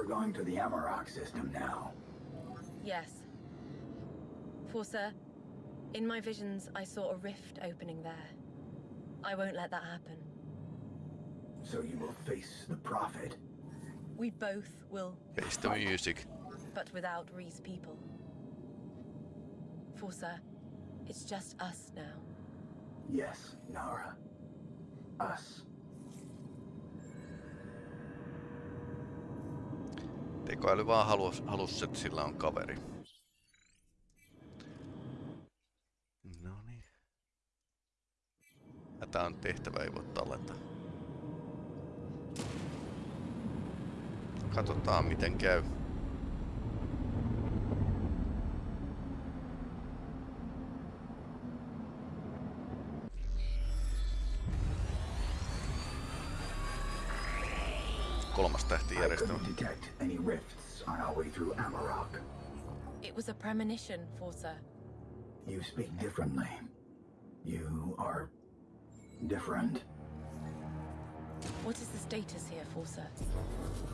We're going to the Amarok system now. Yes. Forsa, in my visions, I saw a rift opening there. I won't let that happen. So you will face the Prophet. We both will, Face the music. but without Ree's people. Forsa, it's just us now. Yes, Nara. Us. Tekoäly vaan halus, halus, että sillä on kaveri. No niin. Tää on tehtävä, ei voi tallentaa. Katsotaan miten käy. Detect any rifts on our way through Amarok. It was a premonition, Forsa. You speak differently. You are different. What is the status here, Forsa?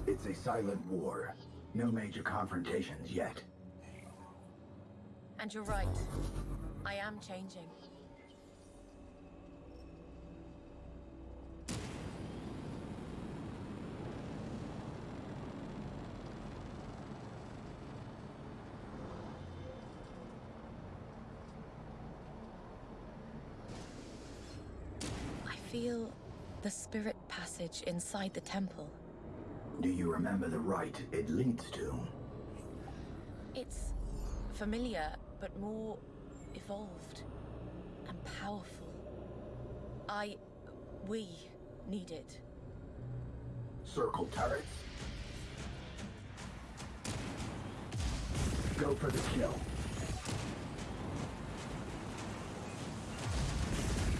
It's a silent war. No major confrontations yet. And you're right. I am changing. Feel the spirit passage inside the temple. Do you remember the rite it leads to? It's familiar, but more evolved and powerful. I. we need it. Circle turrets. Go for the kill.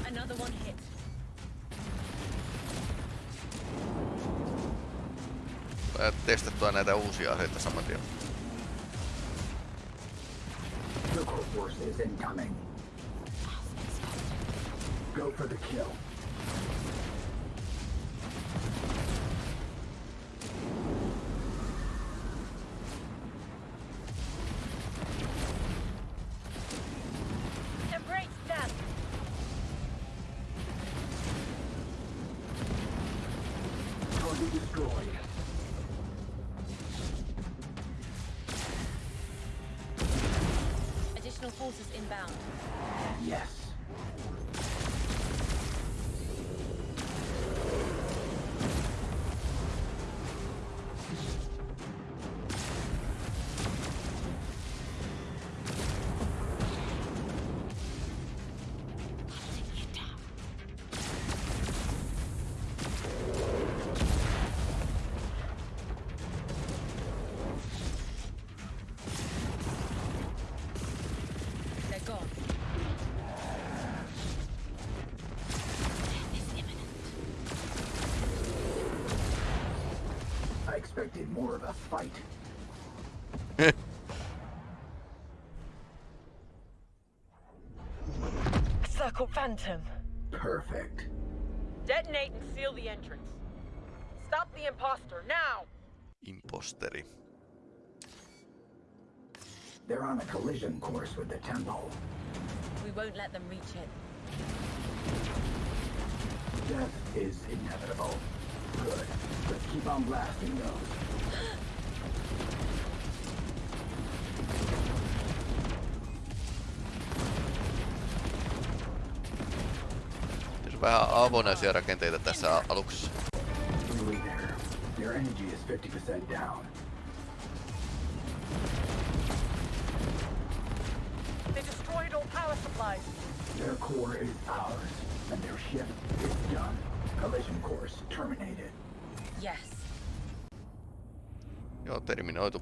Another one hit. Testattua näitä uusia aseita saman tien. Go for the kill. Circle Phantom. Perfect. Detonate and seal the entrance. Stop the imposter, now! Imposteri. They're on a collision course with the temple. We won't let them reach it. Death is inevitable. Good. Let's keep on blasting those. Vähän avonaisia rakenteita tässä aluksessa. Nearly there. Their energy is 50% down. They destroyed all power supplies. Their core is ours, and their ship is done. Collision course terminated. Yes. Joo, terminoitu.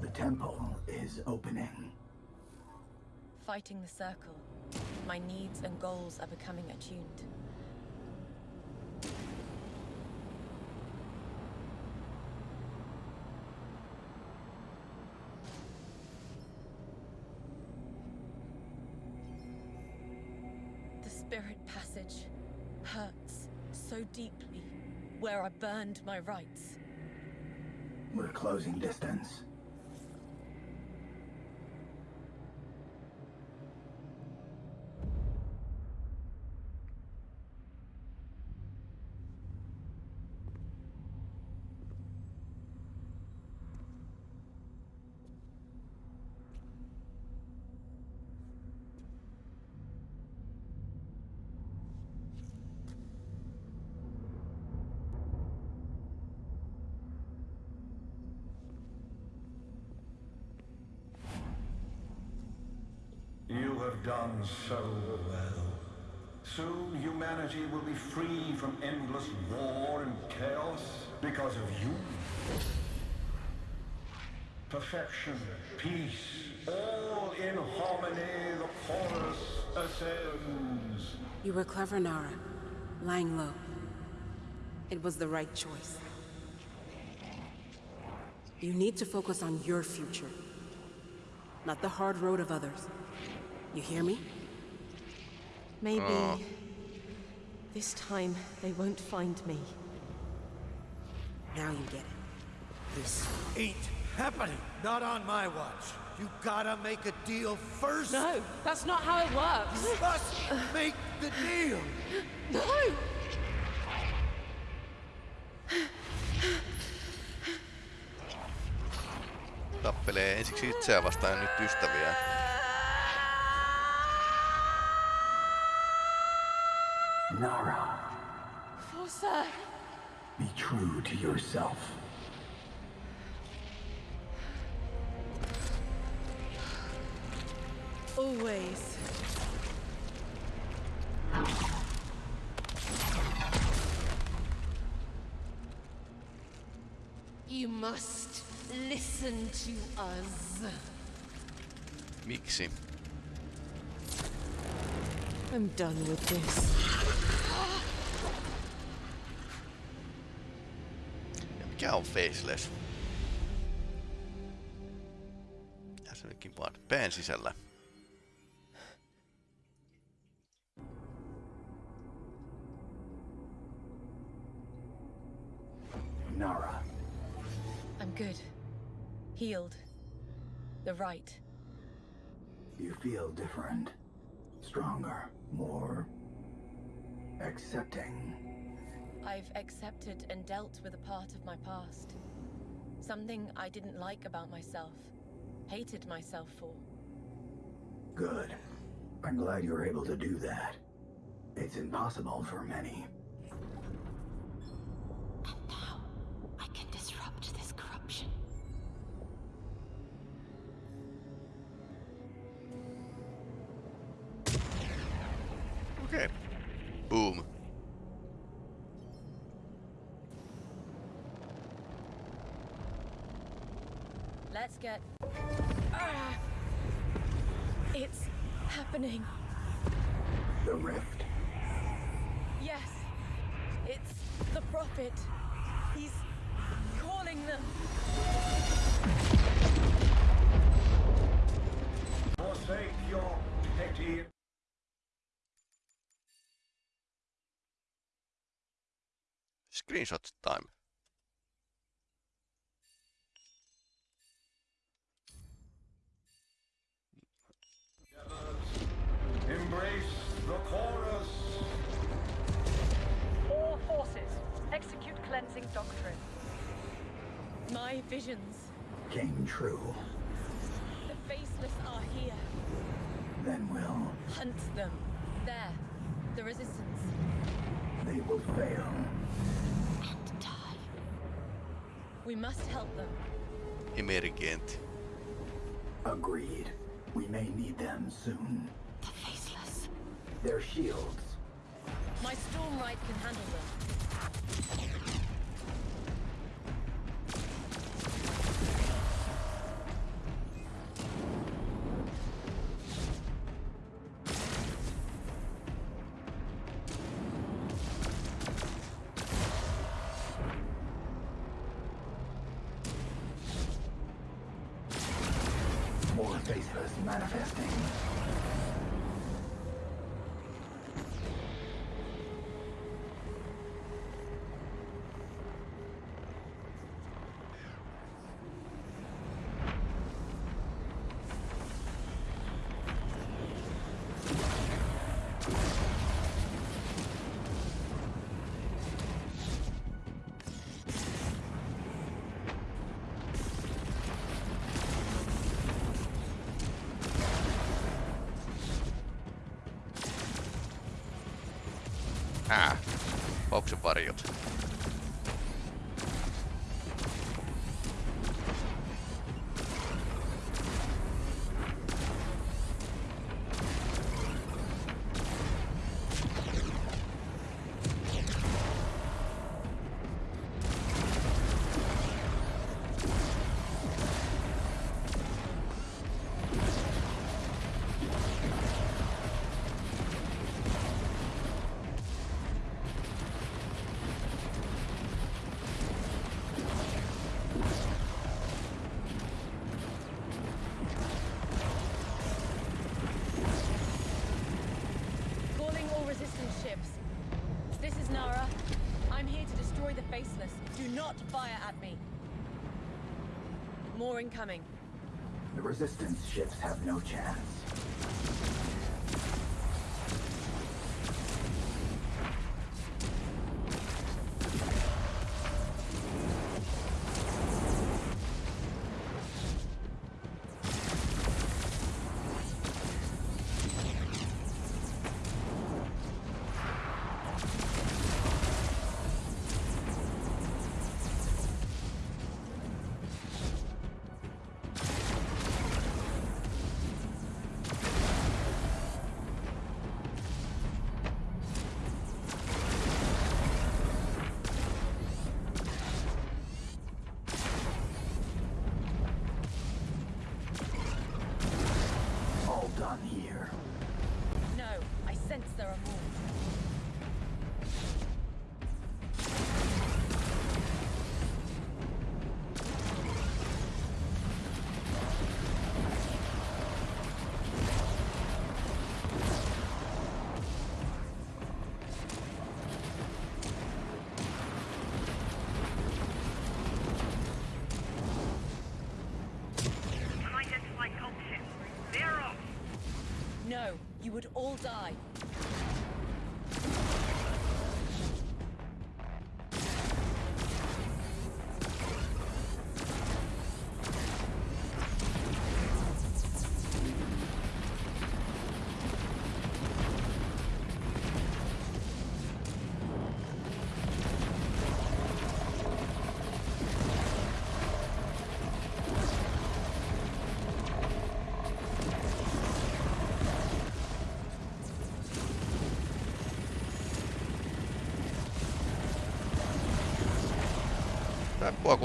The temple is opening. Fighting the circle. My needs and goals are becoming attuned. The spirit passage hurts so deeply where I burned my rights. We're closing distance. You have done so well. Soon humanity will be free from endless war and chaos because of you. Perfection, peace, all in harmony, the chorus ascends. You were clever, Nara. Lying low. It was the right choice. You need to focus on your future, not the hard road of others. You hear me? Maybe Oh. this time they won't find me. Now you get it. This ain't happening. Not on my watch. You gotta make a deal first. No, that's not how it works. You must make the deal. No! Tappelee ensiksi itseään vastaan nyt ystäviä. Nara, Forsa! be true to yourself. Always. You must listen to us. Miksi? I'm done with this. Mikä on faceless? Ja se olikin vaan pään sisällä. Nara, I'm good. Healed. The right. you feel different. Stronger. More... accepting. I've accepted and dealt with a part of my past. Something I didn't like about myself. Hated myself for. Good. I'm glad you're able to do that. It's impossible for many. Happening. The rift. Yes. It's the Prophet. He's calling them. Forsake your petty Screenshot time. True. The faceless are here. Then we'll... Hunt them. There. The resistance. They will fail. And die. We must help them. Emergent. Agreed. We may need them soon. The faceless. Their shields. My storm ride can handle them. Manifesting. varjot. I. ou a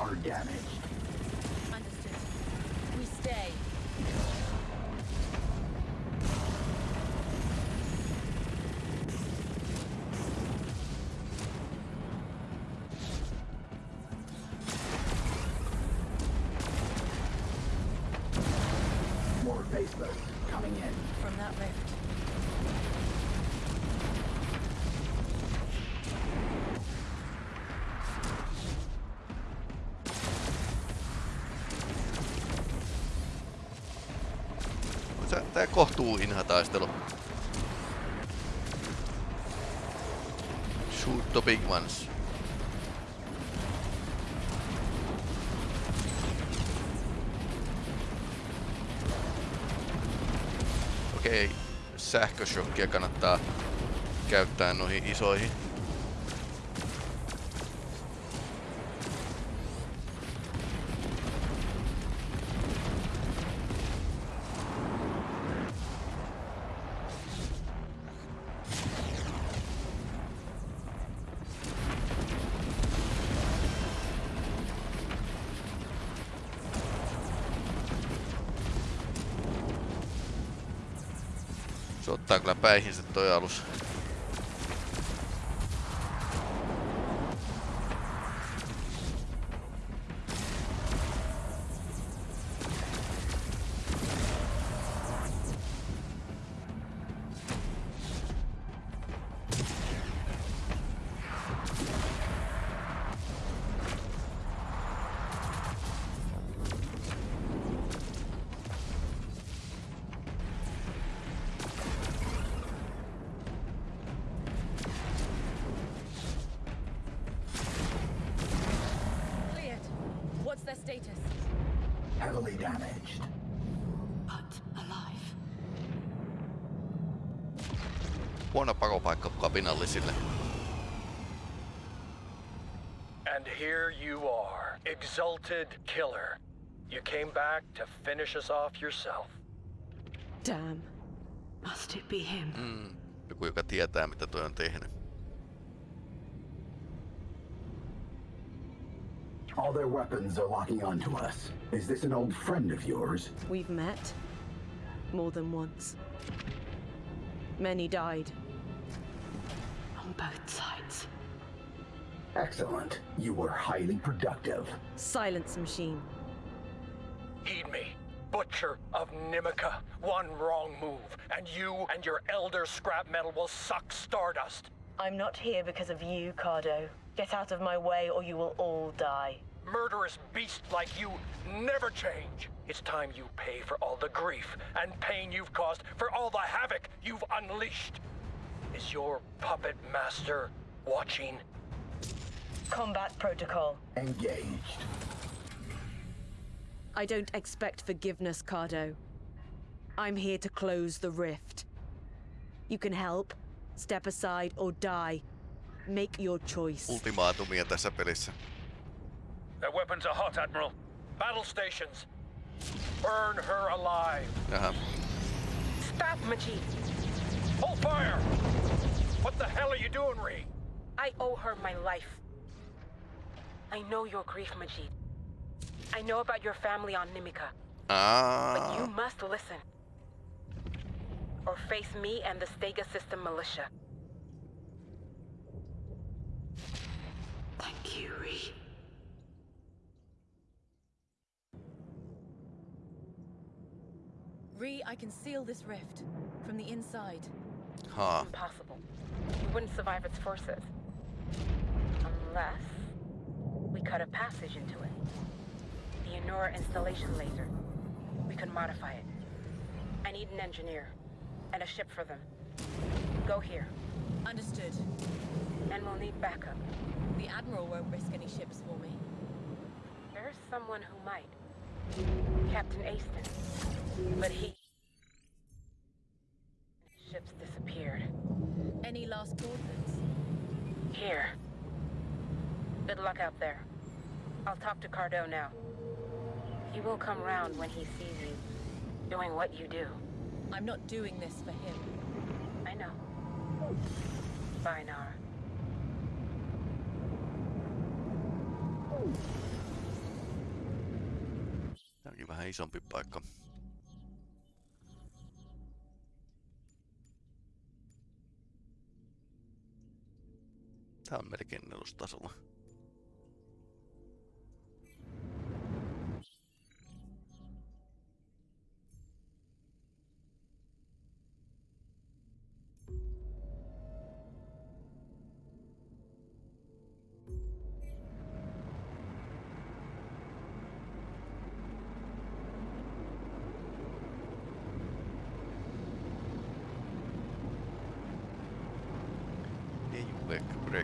or damage. Tää kohtuu inha taistelu. Shoot the big ones. Okei, okay. sähköshokkia kannattaa käyttää noihin isoihin Se ottaa kyllä päihinsä toi alus. Finish us off yourself. Damn. Must it be him? Mm. Joku, joka tietää mitä toi on tehnyt. All their weapons are locking onto us. Is this an old friend of yours? We've met. More than once. Many died. On both sides. Excellent. You were highly productive. Silence machine. Heed of Nimica. One wrong move, and you and your elder scrap metal will suck stardust. I'm not here because of you, Cardo. Get out of my way or you will all die. Murderous beasts like you never change. It's time you pay for all the grief and pain you've caused, for all the havoc you've unleashed. Is your puppet master watching? Combat protocol. Engaged. I don't expect forgiveness, Cardo. I'm here to close the rift. You can help, step aside, or die. Make your choice. Ultimaatumia tässä pelissä. Their weapons are hot, Admiral. Battle stations. Burn her alive. Jaha. Stop, Majid. Hold fire! What the hell are you doing, Ree? I owe her my life. I know your grief, Majid. I know about your family on Nimica. But you ah. must listen. Or face me and the Stega System militia. Thank you, Ree. Re, I can seal this rift from the inside. haa. Impossible. We wouldn't survive its forces. Unless we cut a passage into it. The Enora installation laser. We could modify it. I need an engineer. And a ship for them. Go here. Understood. And we'll need backup. The Admiral won't risk any ships for me. There's someone who might. Captain Aston. But he... Ships disappeared. Any last coordinates? Here. Good luck out there. I'll talk to Cardo now. He will come round when he sees you doing what you do. I'm not doing this for him. I know. Bye, Nara. Tää onkin vähän isompi paikka. Tää on melkein nelostasolla.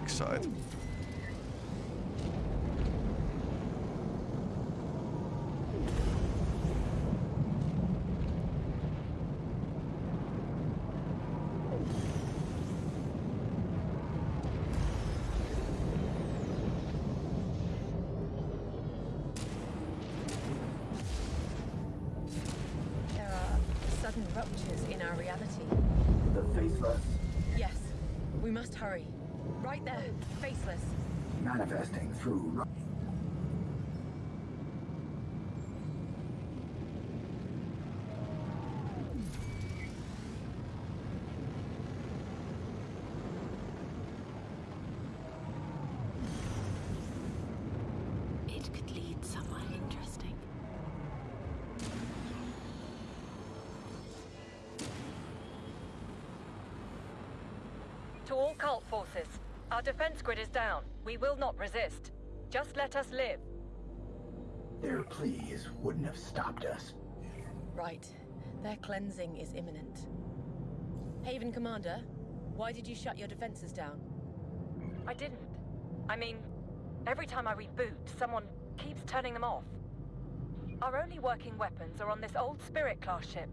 Ejuek manifesting through... To all cult forces, our defense grid is down. We will not resist. Just let us live. Their pleas wouldn't have stopped us. Right. Their cleansing is imminent. Haven Commander, why did you shut your defenses down? I didn't. I mean, every time I reboot, someone keeps turning them off. Our only working weapons are on this old Spirit class ship,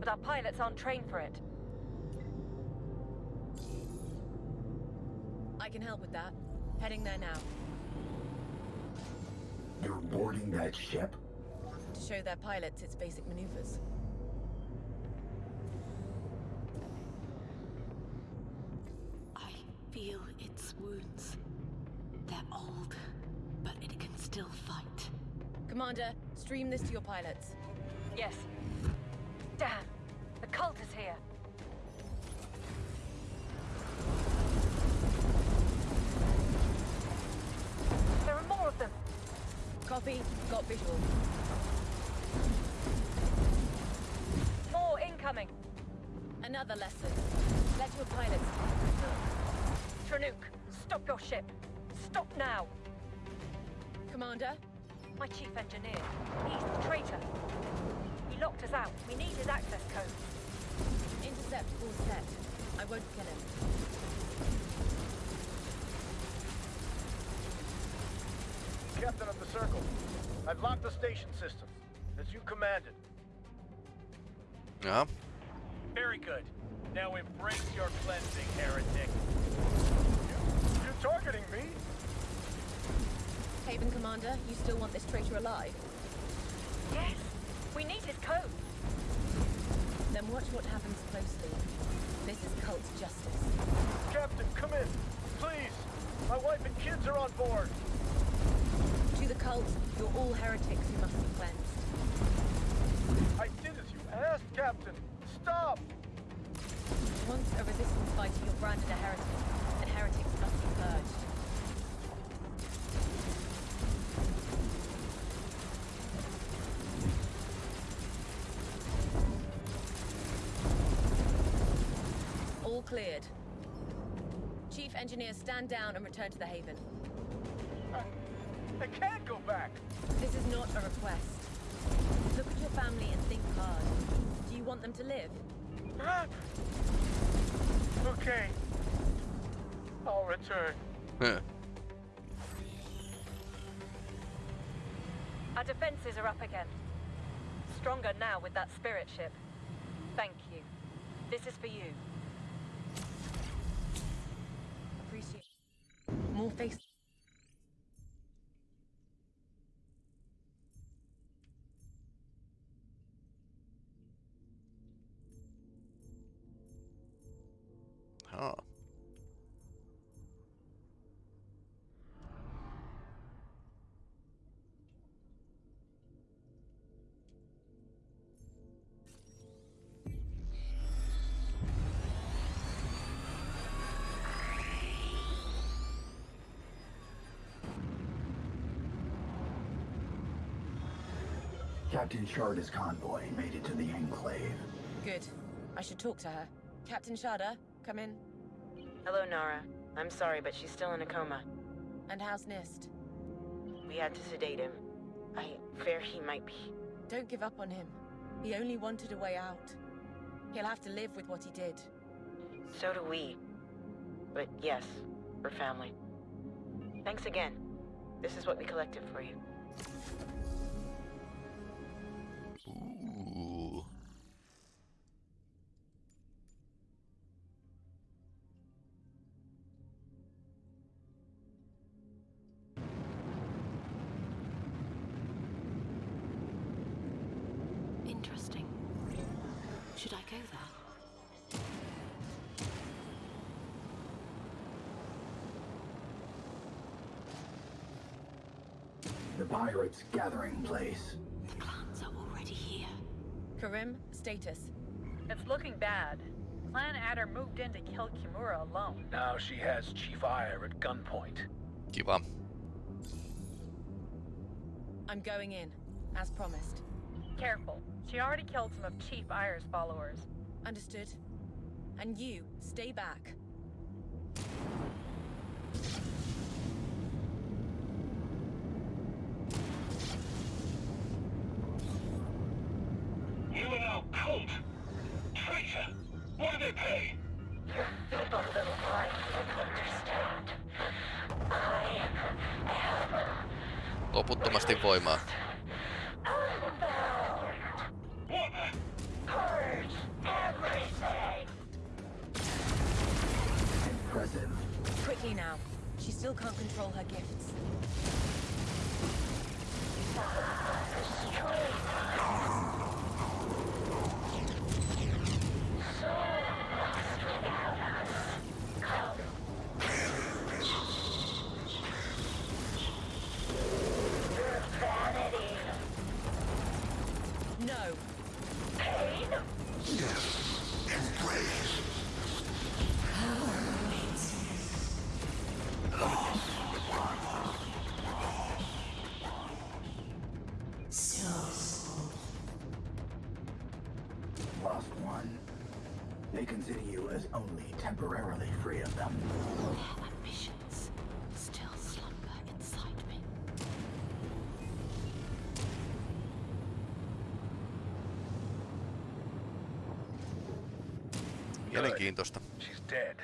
but our pilots aren't trained for it. I can help with that. Heading there now. You're boarding that ship? To show their pilots its basic maneuvers. I feel its wounds. They're old, but it can still fight. Commander, stream this to your pilots. Yes. Damn! The cult is here! Got visual. More incoming! Another lesson. Let your pilots Tranuk, stop your ship! Stop now! Commander? My chief engineer. He's the traitor. He locked us out. We need his access code. Intercept all set. I won't kill him. Captain of the Circle, I've locked the station systems, as you commanded. Jaha. Very good. Now embrace your cleansing, heretic. You're targeting me? Haven Commander, you still want this traitor alive? Yes! We need his code! Then watch what happens closely. This is cult justice. Captain, come in. Please. My wife and kids are on board. To the cult, you're all heretics who must be cleansed. I did as you asked, Captain. Stop! Once a resistance fighter, you're branded a heretic, and heretics must be purged. All cleared. Chief Engineer, stand down and return to the Haven. I, I can't go back. This is not a request. Look at your family and think hard. Do you want them to live? Okay. I'll return. Huh. Our defenses are up again. Stronger now with that spirit ship. Thank you. This is for you. Appreciate. More face. Captain Sharda's convoy made it to the Enclave. Good. I should talk to her. Captain Sharda, come in. Hello, Nara. I'm sorry, but she's still in a coma. And how's Nist? We had to sedate him. I fear he might be. Don't give up on him. He only wanted a way out. He'll have to live with what he did. So do we. But yes, we're family. Thanks again. This is what we collected for you. The pirates' gathering place. The clans are already here. Karim, status. It's looking bad. Clan Adder moved in to kill Kimura alone. Now she has Chief Ire at gunpoint. Keep on. I'm going in, as promised. Careful. She already killed some of Chief Ire's followers. Understood. And you, stay back. Temporarily free of them. Their ambitions still slumber inside me. Mielenkiintoista. She's dead.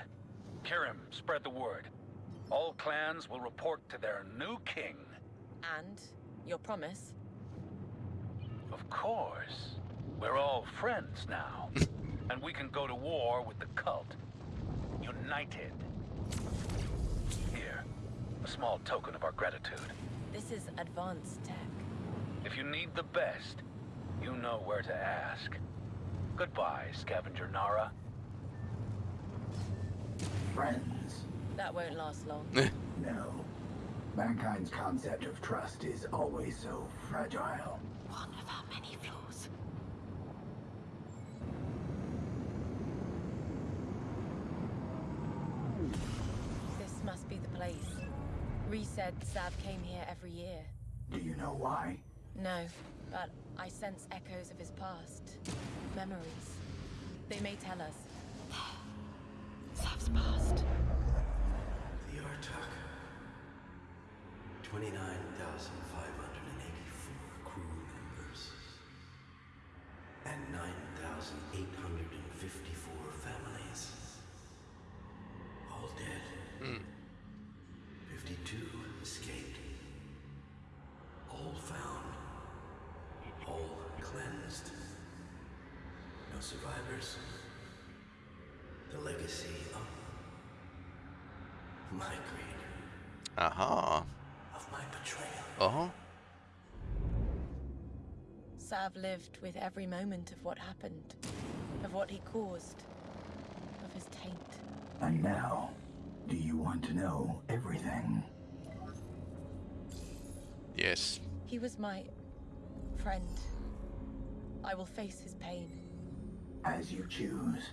Karim, spread the word. All clans will report to their new king. And your promise? Of course. We're all friends now. and we can go to war with the cult. United. Here, a small token of our gratitude. This is advanced tech. If you need the best, you know where to ask. Goodbye, Scavenger Nara. Friends. That won't last long. Eh. No. Mankind's concept of trust is always so fragile. One of our many flaws. This must be the place. Ree said Sav came here every year. Do you know why? No, but I sense echoes of his past. Memories. They may tell us. Sav's past. The Artok. 29,584 crew members. And 9,854 families. All dead. 52 escaped. All found. All cleansed. No survivors. The legacy of my greed, Ahaa. of my betrayal. Oho. Sav lived with every moment of what happened, of what he caused, of his taint. And now, do you want to know everything? Yes. He was my friend. I will face his pain. As you choose.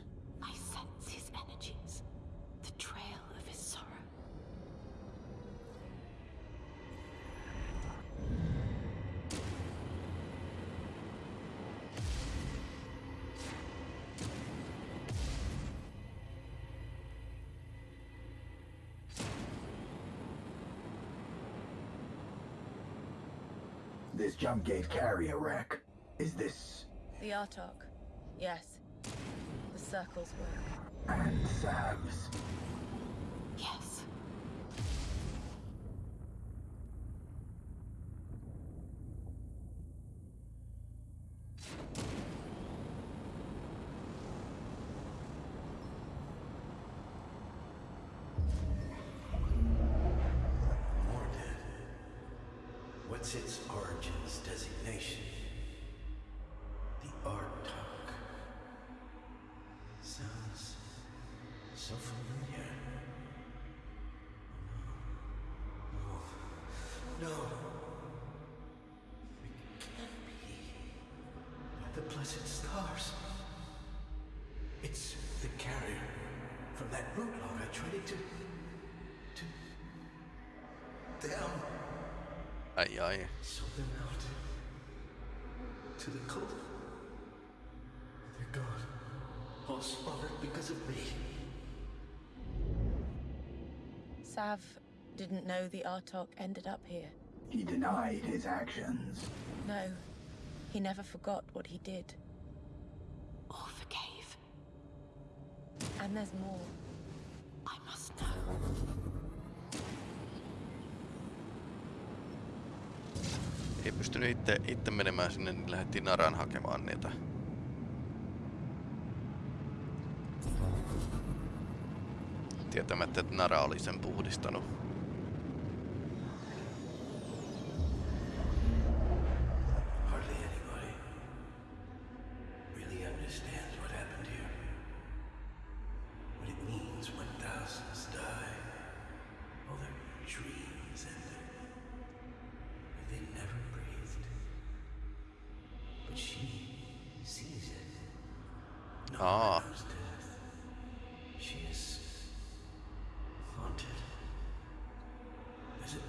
This jump gate carrier wreck. Is this The Artok. Yes. The circle's work. and Sav's? Yes. Mordred. What's its origins designation? The Artok. Sounds so familiar. Oh, no. No. It can't be. By the blessed stars. It's the carrier from that route log I traded to. to. them. Ai ai. Sold them out to the cult. They're gone. All slaughtered because of me. Sav didn't know the Artok ended up here. He denied his actions. No, He never forgot what he did. Or forgave. And there's more. I must know. Ei pystynyt itse, itse menemään sinne, niin lähdettiin Naran hakemaan niitä. Tietämättä, että Nara oli sen puhdistanut.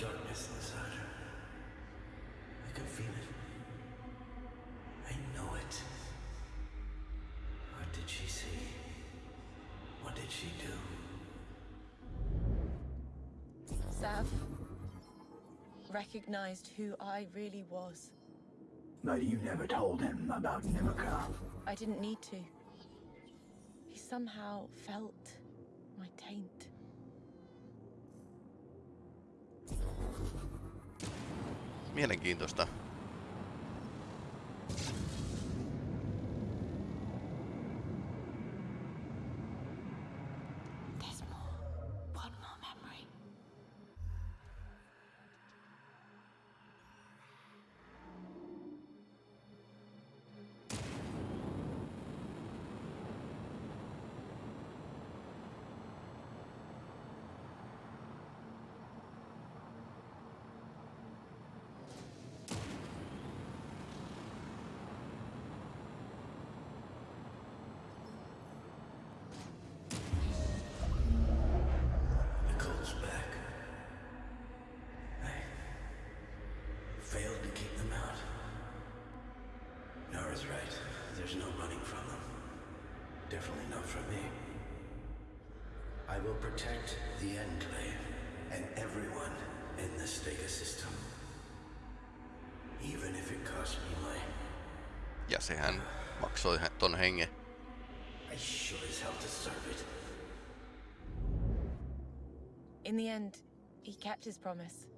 Darkness inside her. I can feel it. I know it. What did she see? What did she do? Sav recognized who I really was. But you never told him about Nimica. I didn't need to. He somehow felt Mielenkiintoista. Ja sehän maksoi hä- ton hengen. I sure as hell deserve it. In the end, he kept his promise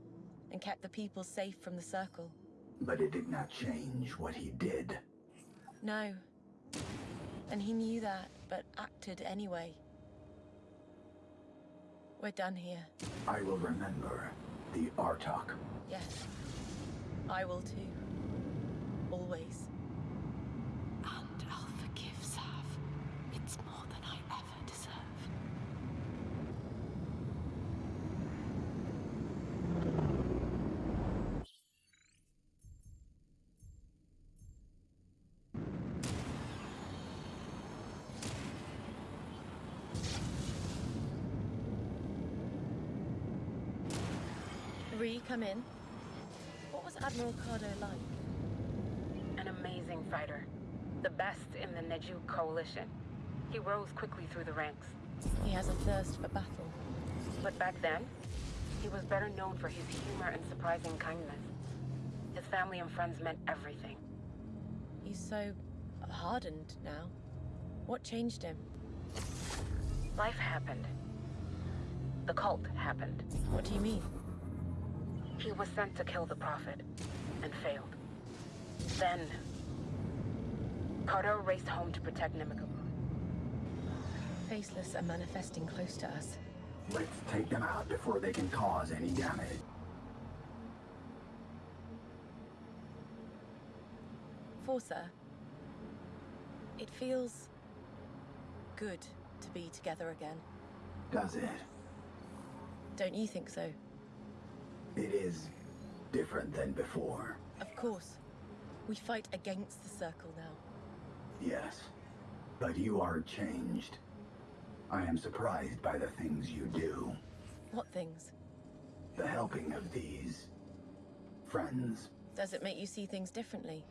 and kept the people safe from the circle. But it did not change what he did. No. And he knew that, but acted anyway. We're done here. I will remember the Artok. Yes. I will too. Always. And I'll forgive Sav. It's more than I ever deserve. Come in. What was Admiral Cardo like? An amazing fighter. The best in the Neju coalition. He rose quickly through the ranks. He has a thirst for battle. But back then, he was better known for his humor and surprising kindness. His family and friends meant everything. He's so hardened now. What changed him? Life happened. The cult happened. What do you mean? He was sent to kill the Prophet, and failed. Then... Carter raced home to protect Nimica. Faceless are manifesting close to us. Let's take them out before they can cause any damage. Forsa, it feels good to be together again. Does it? Don't you think so? It is different than before. Of course. We fight against the Circle now. Yes. But you are changed. I am surprised by the things you do. What things? The helping of these friends. Does it make you see things differently?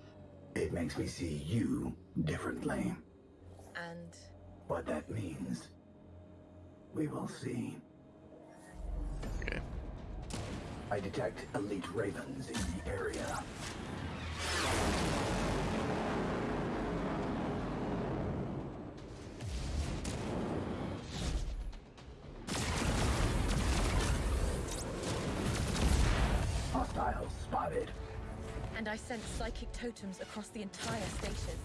It makes me see you differently. And What that means, we will see. I detect elite ravens in the area. Hostiles spotted. And I sense psychic totems across the entire station.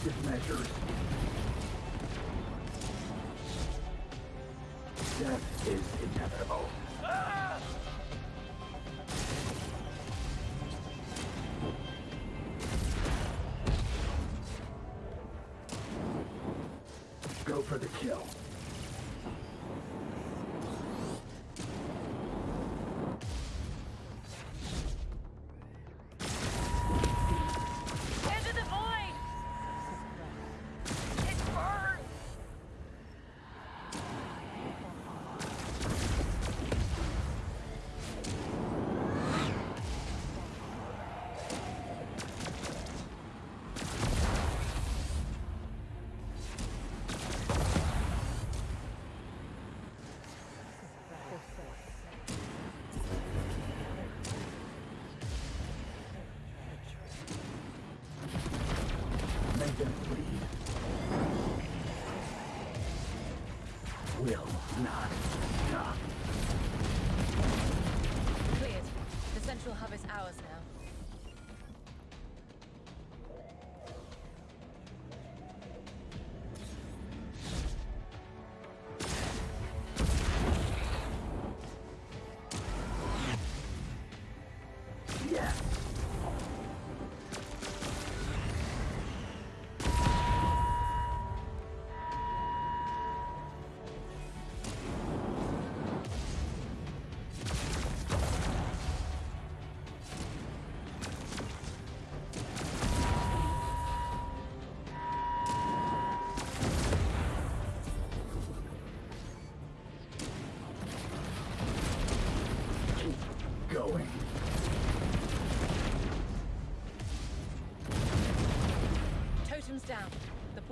Measures. Death is inevitable. Go for the kill. Not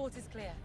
Port is clear.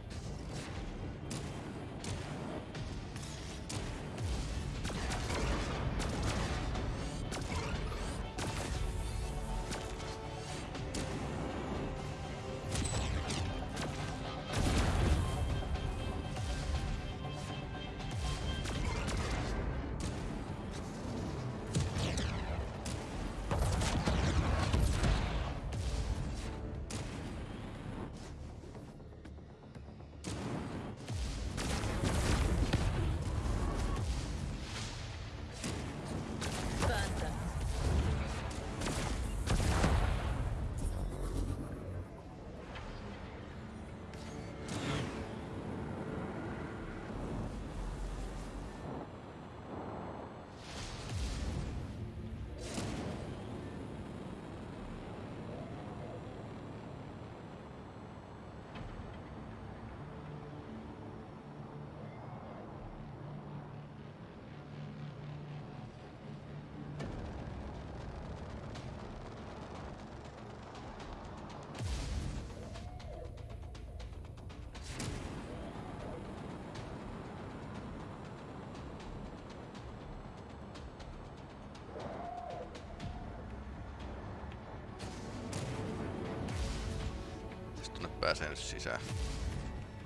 Nyt sisään.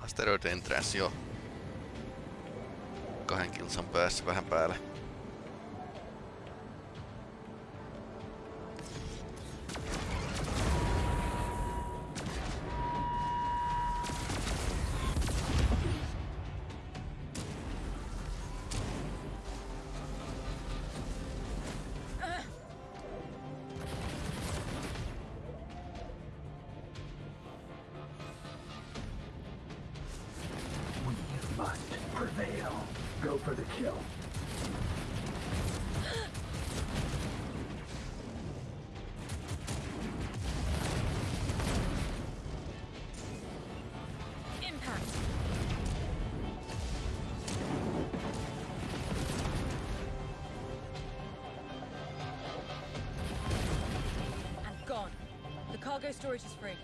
Asteroid Entrance jo. Kahden kilsan päässä vähän päälle. Cargo storage is free.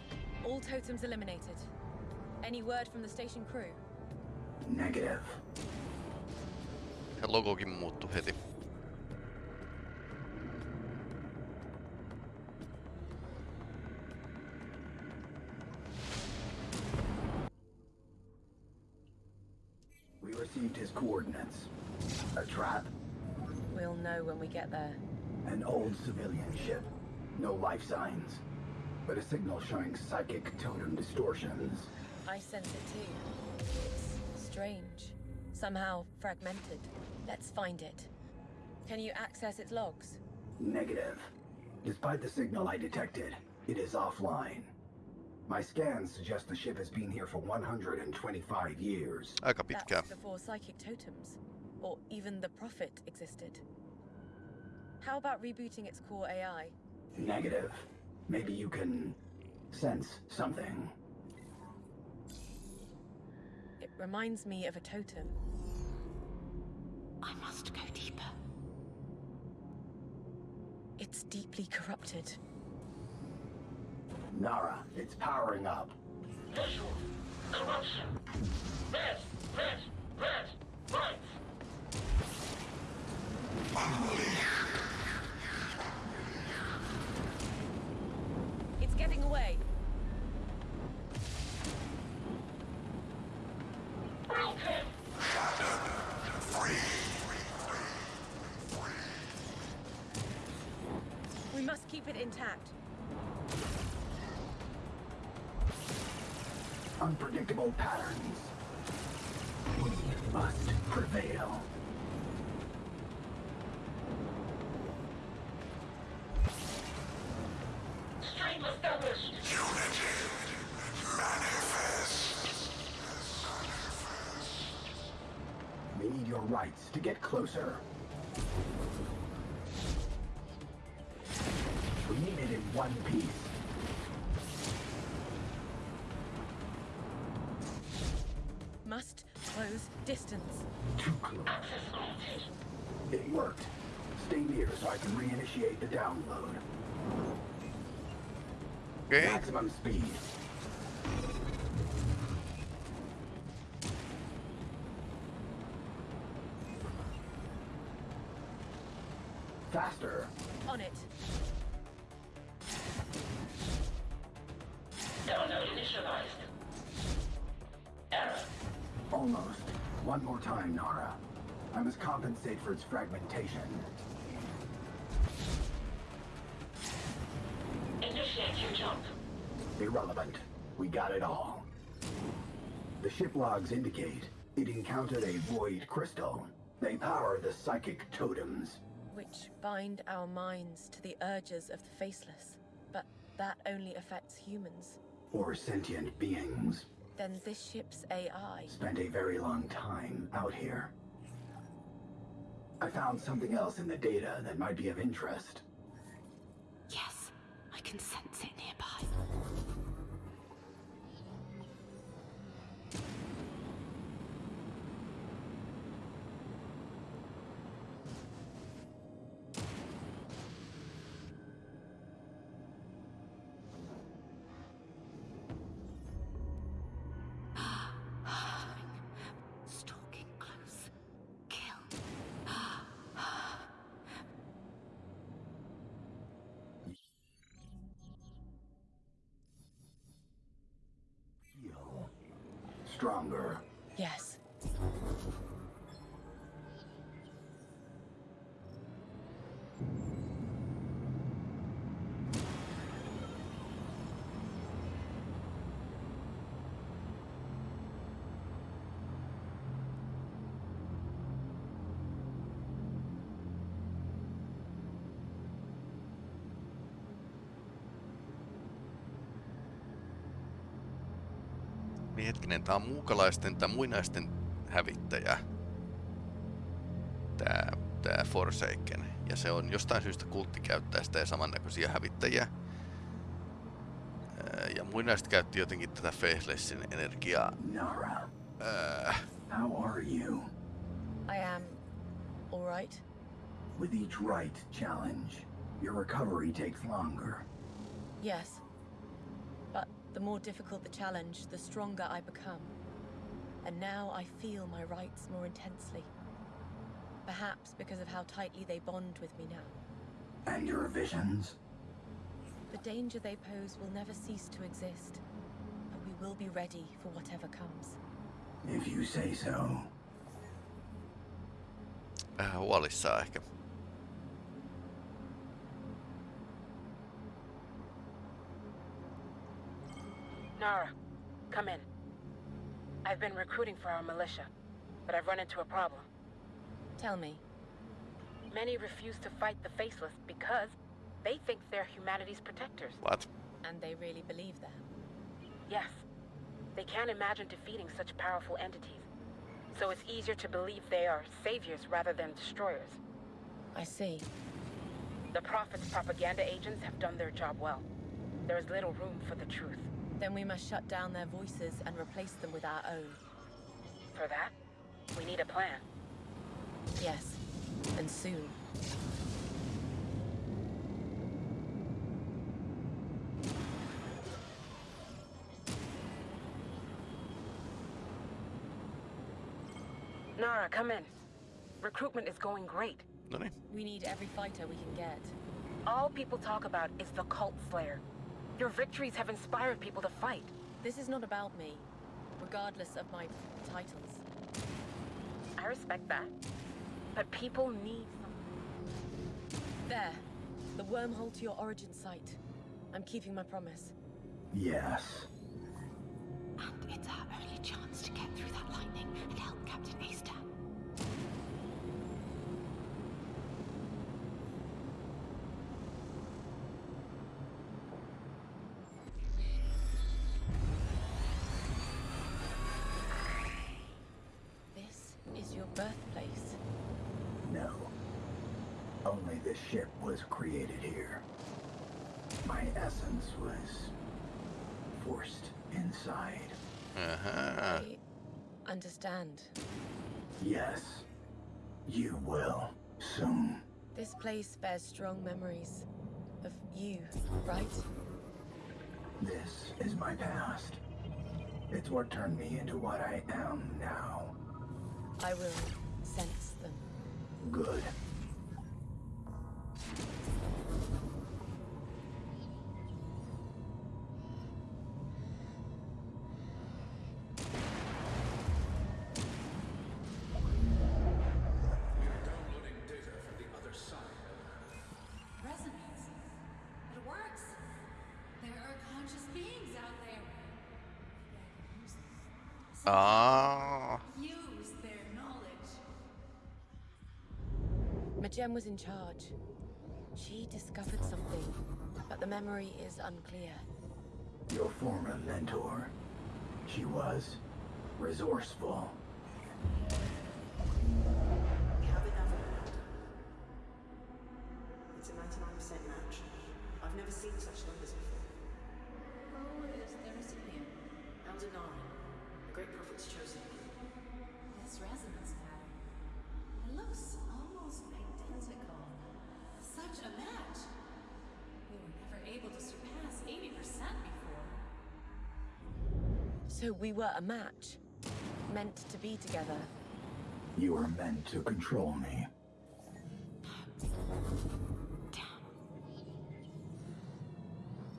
All totems eliminated. Any word from the station crew? Negative. Ja logokin muuttui heti. We received his coordinates. A trap? We'll know when we get there. An old civilian ship. No life signs. But a signal showing psychic totem distortions. I sense it too. It's strange. Somehow fragmented. Let's find it. Can you access its logs? Negative. Despite the signal I detected, it is offline. My scans suggest the ship has been here for 125 years. Ah, Aika pitkään. That's before psychic totems, or even the Prophet existed. How about rebooting its core AI? Negative. Maybe you can sense something. It reminds me of a totem. I must go deeper. It's deeply corrupted. Nara, it's powering up. Visual. Corruption. Red. Red. Red. Right. It's getting away. Broken. We must keep it intact. Unpredictable patterns. We must prevail. Stream established. We need your rights to get closer. We need it in one piece. Must close distance. Too close. It worked. Stay near so I can reinitiate the download. Okay. Maximum speed. Compensate for its fragmentation. Initiate your jump. Irrelevant. We got it all. The ship logs indicate it encountered a void crystal. They power the psychic totems. Which bind our minds to the urges of the faceless. But that only affects humans. Or sentient beings. Then this ship's AI. Spent a very long time out here. I found something else in the data that might be of interest. Yes, I can stronger. Yes. Hetkinen, tää on muukalaisten tai muinaisten hävittäjä. Tää, tää Forsaken. Ja se on jostain syystä kultti käyttää sitä ja samannäköisiä hävittäjiä. Ää, Ja muinaiset käytti jotenkin tätä Faithlessin energiaa. Nara, Ää, how are you? I am. All right. With each right challenge, your recovery takes longer. Yes. The more difficult the challenge, the stronger I become. And now I feel my Rites more intensely. Perhaps because of how tightly they bond with me now. And your visions? The danger they pose will never cease to exist, but we will be ready for whatever comes. If you say so. Vähän huolissaan ehkä. Nara, come in. I've been recruiting for our militia, but I've run into a problem. Tell me. Many refuse to fight the Faceless because they think they're humanity's protectors. What? And they really believe that? Yes. They can't imagine defeating such powerful entities. So it's easier to believe they are saviors rather than destroyers. I see. The Prophet's propaganda agents have done their job well. There is little room for the truth. Then we must shut down their voices and replace them with our own. For that, we need a plan. Yes, and soon. Nara, come in. Recruitment is going great. No. We need every fighter we can get. All people talk about is the Cult Slayer. Your victories have inspired people to fight. This is not about me, regardless of my titles. I respect that. But people need There. The wormhole to your origin site. I'm keeping my promise. Yes. Only this ship was created here. My essence was forced inside. Ahaa. I understand. Yes. You will. Soon. This place bears strong memories of you, right? This is my past. It's what turned me into what I am now. I will sense them. Good. Aa. Use their knowledge. Majem was in charge. She discovered something, but the memory is unclear. Your former mentor. She was resourceful. So we were a match, meant to be together. You were meant to control me.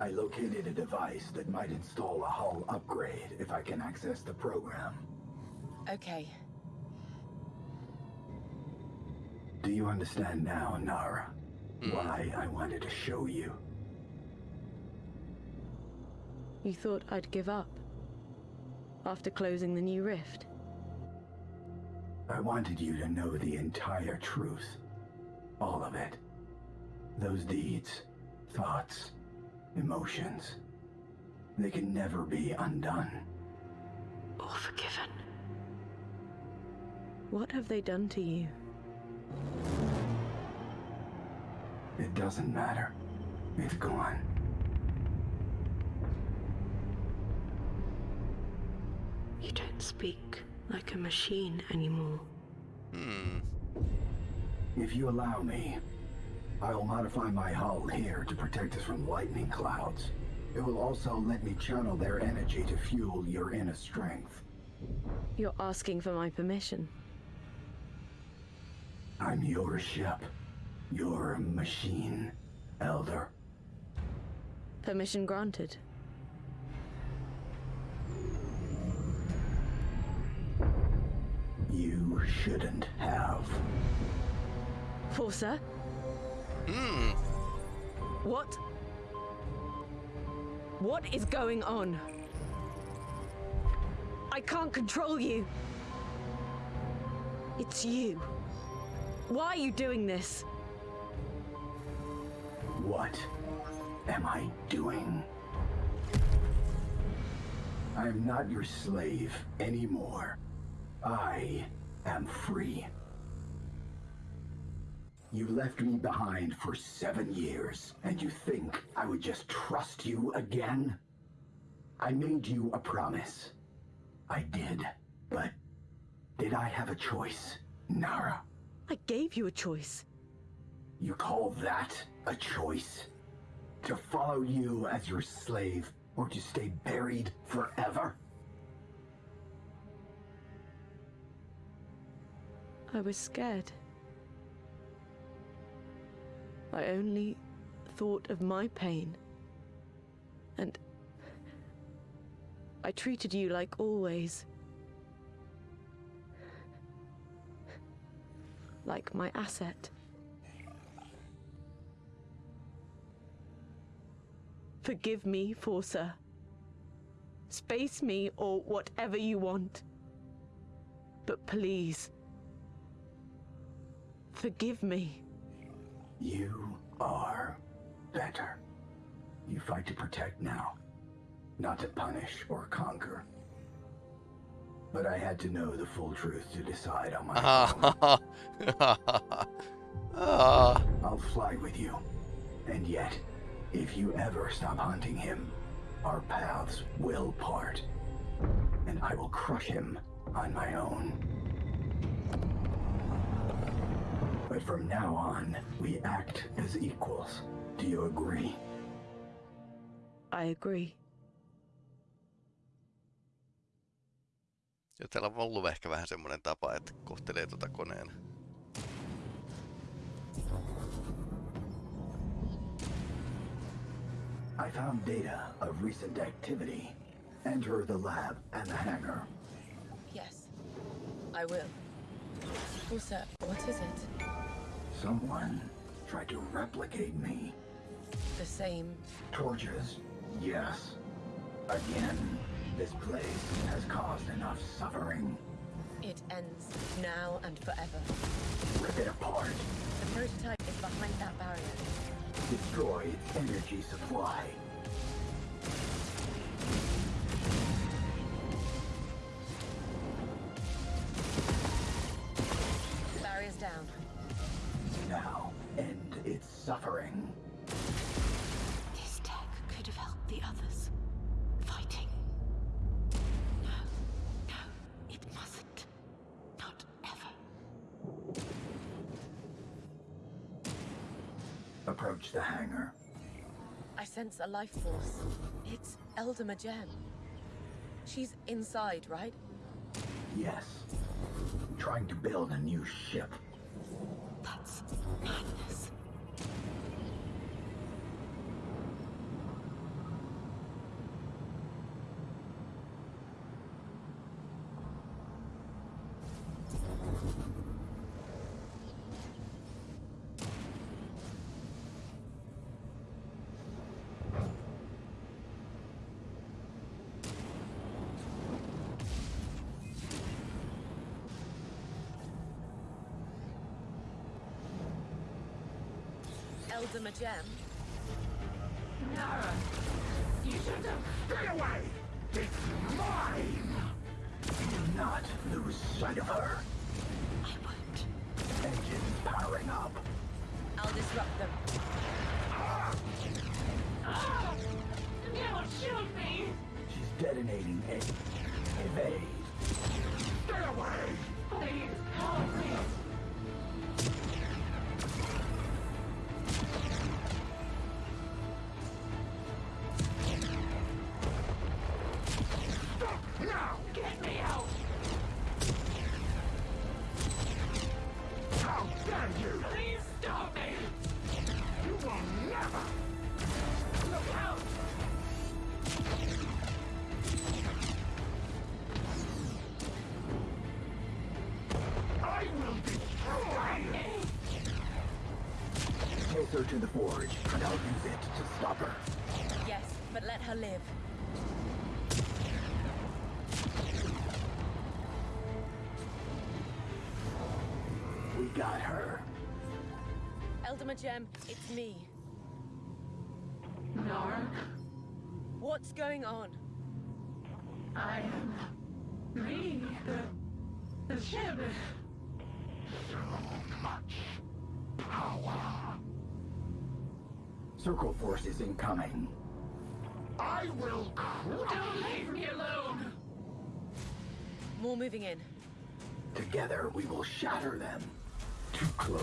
I located a device that might install a hull upgrade if I can access the program. Okay, Do you understand now, Nara? Hmm. Why I wanted to show you? You thought I'd give up? After closing the new rift? I wanted you to know the entire truth. All of it. Those deeds, thoughts, emotions. They can never be undone. Or forgiven. What have they done to you? It doesn't matter. It's gone. Speak like a machine anymore. Hmm. If you allow me, I'll modify my hull here to protect us from lightning clouds. It will also let me channel their energy to fuel your inner strength. You're asking for my permission. I'm your ship. Your machine, Elder. Permission granted. You shouldn't have. Forsa? Hmm. What? What is going on? I can't control you. It's you. Why are you doing this? What am I doing? I am not your slave anymore. I am free. You left me behind for seven years, and you think I would just trust you again? I made you a promise. I did, but did I have a choice, Nara? I gave you a choice. You call that a choice? To follow you as your slave, or to stay buried forever? I was scared. I only thought of my pain. And I treated you like always. Like my asset. Forgive me, Forsa. Space me or whatever you want. But please, forgive me. You are better. You fight to protect now, not to punish or conquer. But I had to know the full truth to decide on my own. Ah. I'll fly with you. And yet, if you ever stop hunting him, our paths will part. And I will crush him on my own. But from now on, we act as equals. Do you agree? I agree. Joten on ollut ehkä vähän semmonen tapa, että kohtelee tota koneen. I found data of recent activity. Enter the lab and the hangar. Yes, I will. Also, what is it? Someone tried to replicate me. The same. Torches, yes. Again, this place has caused enough suffering. It ends now and forever. Rip it apart. The prototype is behind that barrier. Destroy its energy supply. Suffering. This tech could have helped the others. Fighting. No, no, it mustn't. Not ever. Approach the hangar. I sense a life force. It's Elder Majem. She's inside, right? Yes. Trying to build a new ship. That's madness. Elder Majem? Nara, you should have stay away. It's mine. Do not lose sight of her. I won't. Engines powering up. I'll disrupt them. Ah! Ah! Don't shoot me. She's detonating a evade. To the forge, and I'll use it to stop her. Yes, but let her live. We got her. Elder Majem, it's me. Nark, What's going on? I am reading the, the ship. So much power. Circle force is incoming. I will Don't leave me alone! More moving in. Together, we will shatter them. Too close.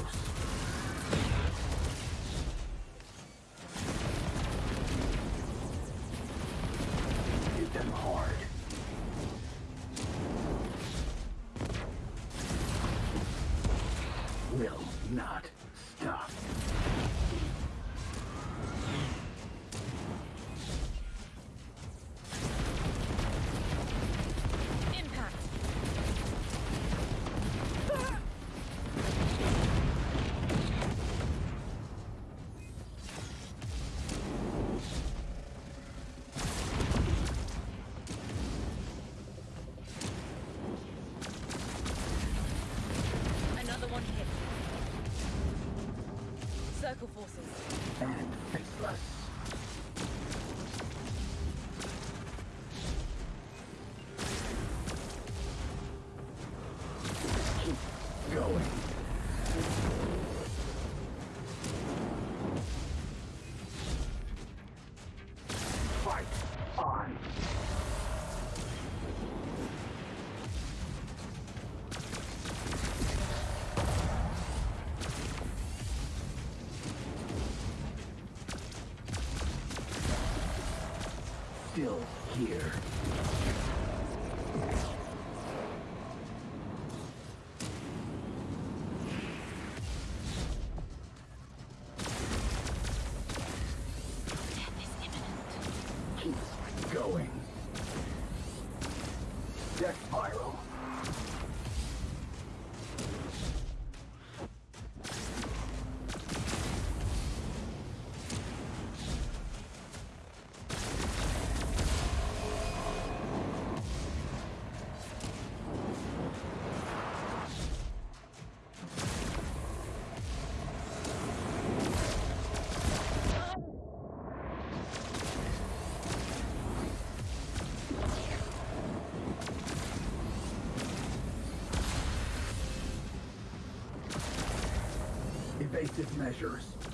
Evasive measures.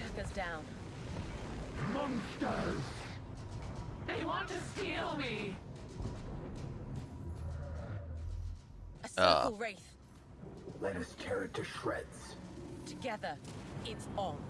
All us down. Monsters! They want to steal me! A Ah. circle wraith. Let us tear it to shreds. Together, it's on.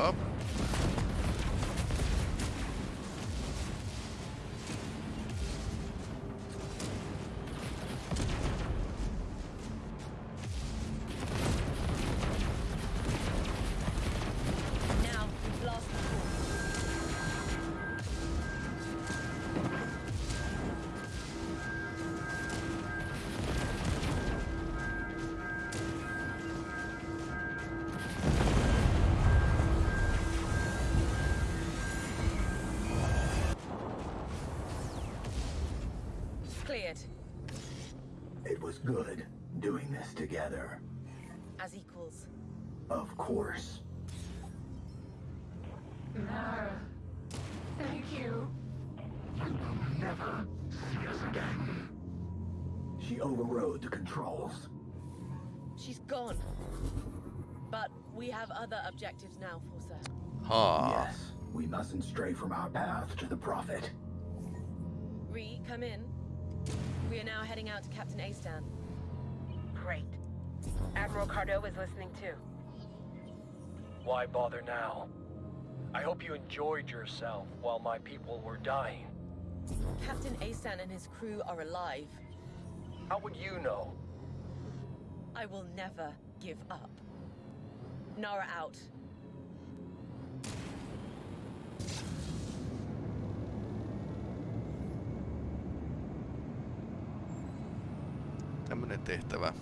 Up. Good doing this together. As equals. Of course. Nara, thank you. You will never see us again. She overrode the controls. She's gone. But we have other objectives now, Forsa. Haa. Yes, we mustn't stray from our path to the Prophet. Ree, come in. We are now heading out to Captain Astan. Great. Admiral Cardo is listening too. Why bother now? I hope you enjoyed yourself while my people were dying. Captain Asan and his crew are alive. How would you know? I will never give up. Nara out. Tämmönen tehtävä.